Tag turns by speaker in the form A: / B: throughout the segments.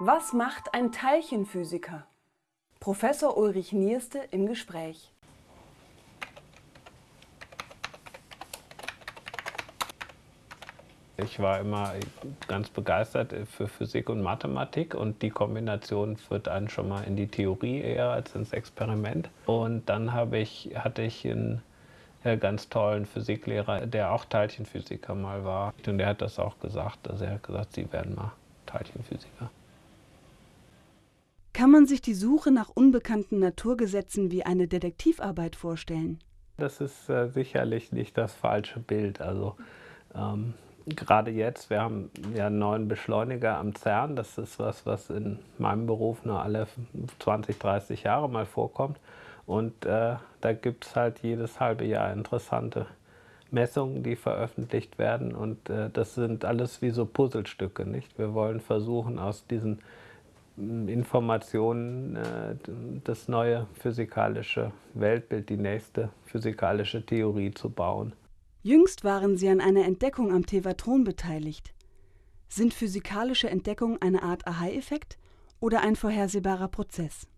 A: Was macht ein Teilchenphysiker? Professor Ulrich Nierste im Gespräch.
B: Ich war immer ganz begeistert für Physik und Mathematik und die Kombination führt einen schon mal in die Theorie eher als ins Experiment. Und dann ich, hatte ich einen äh, ganz tollen Physiklehrer, der auch Teilchenphysiker mal war. Und der hat das auch gesagt. Also er hat gesagt, Sie werden mal Teilchenphysiker.
A: Kann man sich die Suche nach unbekannten Naturgesetzen wie eine Detektivarbeit vorstellen?
B: Das ist äh, sicherlich nicht das falsche Bild. Also ähm, gerade jetzt, wir haben ja einen neuen Beschleuniger am CERN. Das ist was, was in meinem Beruf nur alle 20, 30 Jahre mal vorkommt. Und äh, da gibt es halt jedes halbe Jahr interessante Messungen, die veröffentlicht werden. Und äh, das sind alles wie so Puzzlestücke. Nicht? Wir wollen versuchen, aus diesen Informationen äh, das neue physikalische Weltbild, die nächste physikalische Theorie zu bauen.
A: Jüngst waren Sie an einer Entdeckung am Tevatron beteiligt. Sind physikalische Entdeckungen eine Art Aha-Effekt oder ein vorhersehbarer Prozess?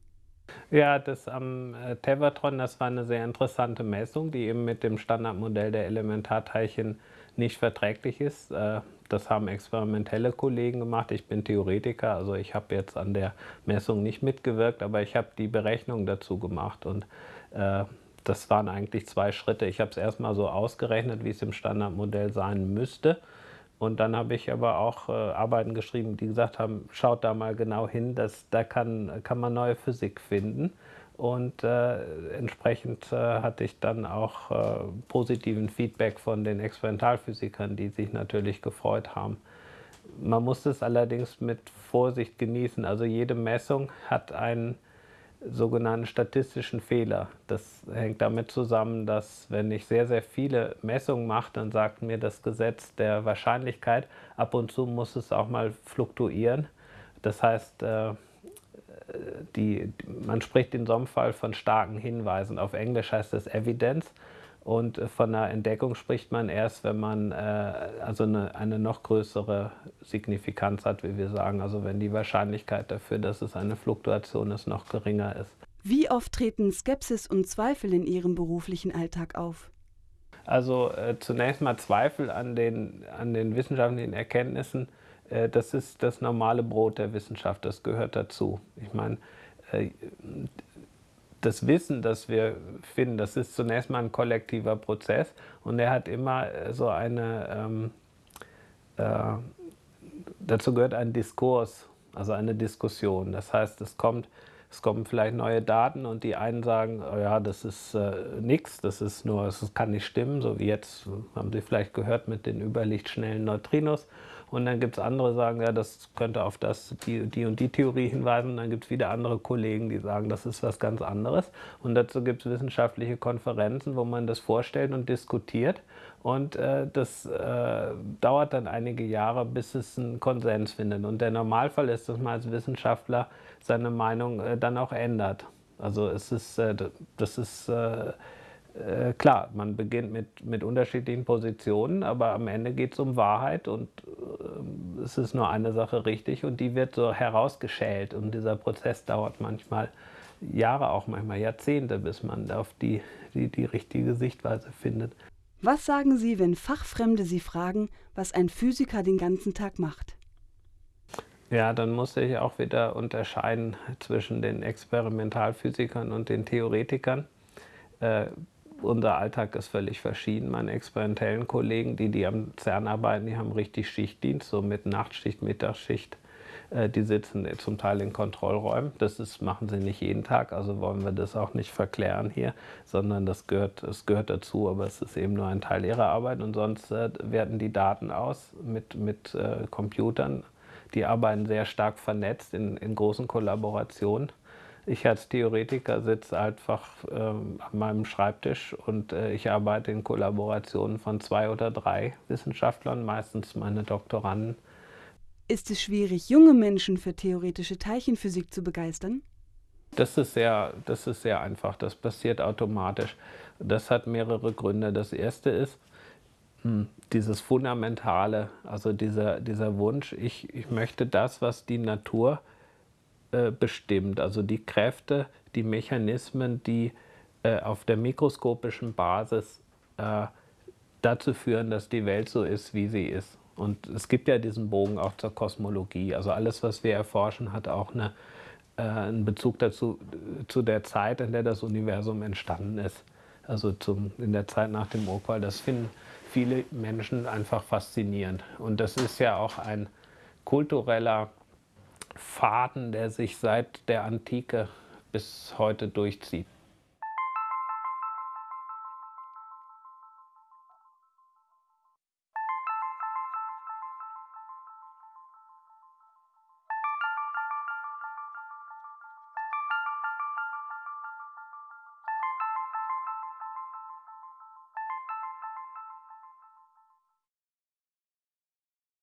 B: Ja, das am äh, Tevatron, das war eine sehr interessante Messung, die eben mit dem Standardmodell der Elementarteilchen nicht verträglich ist. Äh, das haben experimentelle Kollegen gemacht. Ich bin Theoretiker, also ich habe jetzt an der Messung nicht mitgewirkt, aber ich habe die Berechnung dazu gemacht und äh, das waren eigentlich zwei Schritte. Ich habe es erstmal so ausgerechnet, wie es im Standardmodell sein müsste. Und dann habe ich aber auch äh, Arbeiten geschrieben, die gesagt haben, schaut da mal genau hin, dass, da kann, kann man neue Physik finden. Und äh, entsprechend äh, hatte ich dann auch äh, positiven Feedback von den Experimentalphysikern, die sich natürlich gefreut haben. Man muss es allerdings mit Vorsicht genießen. Also jede Messung hat einen sogenannten statistischen Fehler. Das hängt damit zusammen, dass wenn ich sehr, sehr viele Messungen mache, dann sagt mir das Gesetz der Wahrscheinlichkeit, ab und zu muss es auch mal fluktuieren. Das heißt, äh, die, man spricht in so einem Fall von starken Hinweisen. Auf Englisch heißt das Evidence. Und äh, von einer Entdeckung spricht man erst, wenn man äh, also eine, eine, noch größere Signifikanz hat, wie wir sagen. Also wenn die Wahrscheinlichkeit dafür, dass es eine Fluktuation ist, noch geringer ist.
A: Wie oft treten Skepsis und Zweifel in Ihrem beruflichen Alltag auf?
B: Also äh, zunächst mal Zweifel an den, an den wissenschaftlichen Erkenntnissen. Äh, das ist das normale Brot der Wissenschaft, das gehört dazu. Ich meine, äh, das Wissen, das wir finden, das ist zunächst mal ein kollektiver Prozess und er hat immer äh, so eine, ähm, äh, dazu gehört ein Diskurs, also eine Diskussion. Das heißt, es kommt, es kommen vielleicht neue Daten und die einen sagen, oh ja, das ist äh, nichts, das ist nur, es kann nicht stimmen, so wie jetzt, haben Sie vielleicht gehört mit den überlichtschnellen Neutrinos. Und dann gibt es andere, die sagen, ja, das könnte auf das, die, die und die Theorie hinweisen. Und dann gibt es wieder andere Kollegen, die sagen, das ist was ganz anderes. Und dazu gibt es wissenschaftliche Konferenzen, wo man das vorstellt und diskutiert. Und äh, das äh, dauert dann einige Jahre, bis es einen Konsens findet. Und der Normalfall ist, dass man als Wissenschaftler seine Meinung äh, dann auch ändert. Also es ist, äh, das ist äh, äh, klar, man beginnt mit, mit unterschiedlichen Positionen, aber am Ende geht es um Wahrheit und es ist nur eine Sache richtig und die wird so herausgeschält und dieser Prozess dauert manchmal Jahre, auch manchmal Jahrzehnte, bis man auf die, die, die richtige Sichtweise findet.
A: Was sagen Sie, wenn Fachfremde Sie fragen, was ein Physiker den ganzen Tag macht?
B: Ja, dann muss ich auch wieder unterscheiden zwischen den Experimentalphysikern und den Theoretikern. Äh, unser Alltag ist völlig verschieden. Meine experimentellen Kollegen, die, die am CERN arbeiten, die haben richtig Schichtdienst, so mit Nachtschicht, Mittagsschicht. Äh, die sitzen zum Teil in Kontrollräumen. Das ist, machen sie nicht jeden Tag, also wollen wir das auch nicht verklären hier, sondern das gehört, das gehört dazu, aber es ist eben nur ein Teil ihrer Arbeit. Und sonst äh, werten die Daten aus mit, mit äh, Computern. Die arbeiten sehr stark vernetzt in, in großen Kollaborationen. Ich als Theoretiker sitze einfach ähm, an meinem Schreibtisch und äh, ich arbeite in Kollaborationen von zwei oder drei Wissenschaftlern, meistens meine Doktoranden.
A: Ist es schwierig, junge Menschen für theoretische Teilchenphysik zu begeistern?
B: Das ist sehr, das ist sehr einfach, das passiert automatisch. Das hat mehrere Gründe. Das erste ist, hm, dieses Fundamentale, also dieser, dieser Wunsch, ich, ich möchte das, was die Natur äh, bestimmt. Also die Kräfte, die Mechanismen, die äh, auf der mikroskopischen Basis äh, dazu führen, dass die Welt so ist, wie sie ist. Und es gibt ja diesen Bogen auch zur Kosmologie. Also alles, was wir erforschen, hat auch eine, äh, einen Bezug dazu, zu der Zeit, in der das Universum entstanden ist. Also zum, in der Zeit nach dem Urquell. Das finden viele Menschen einfach faszinierend. Und das ist ja auch ein kultureller Faden, der sich seit der Antike bis heute durchzieht.